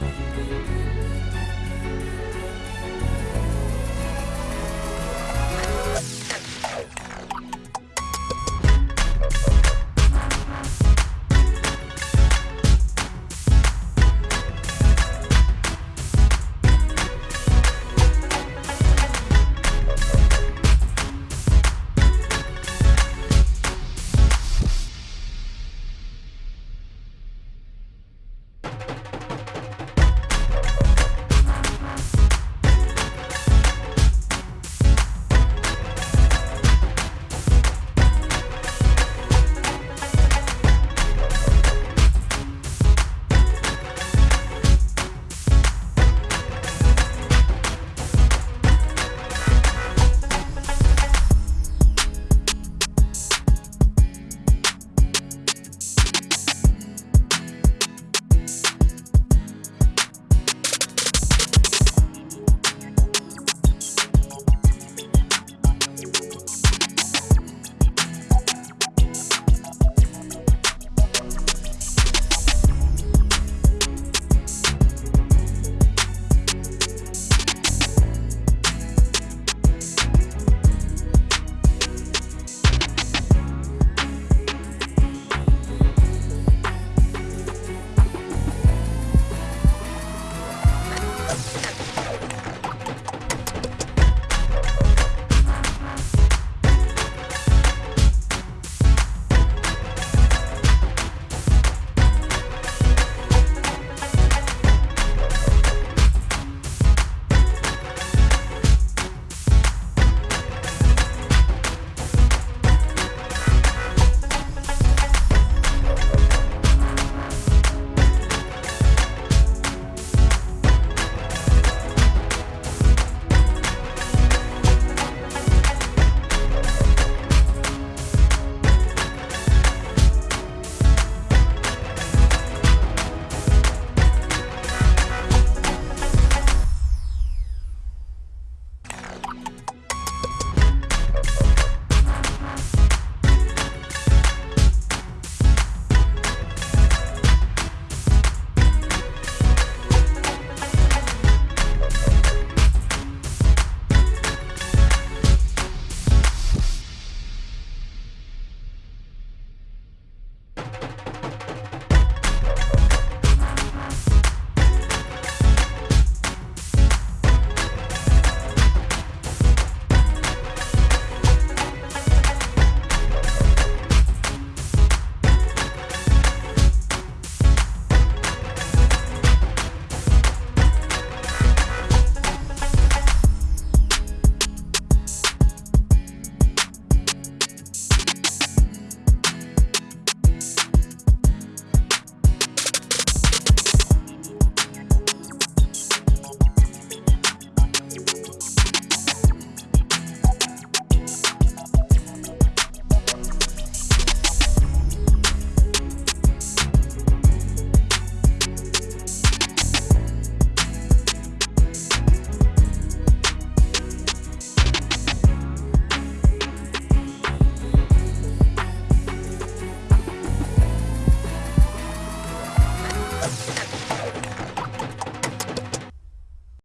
Música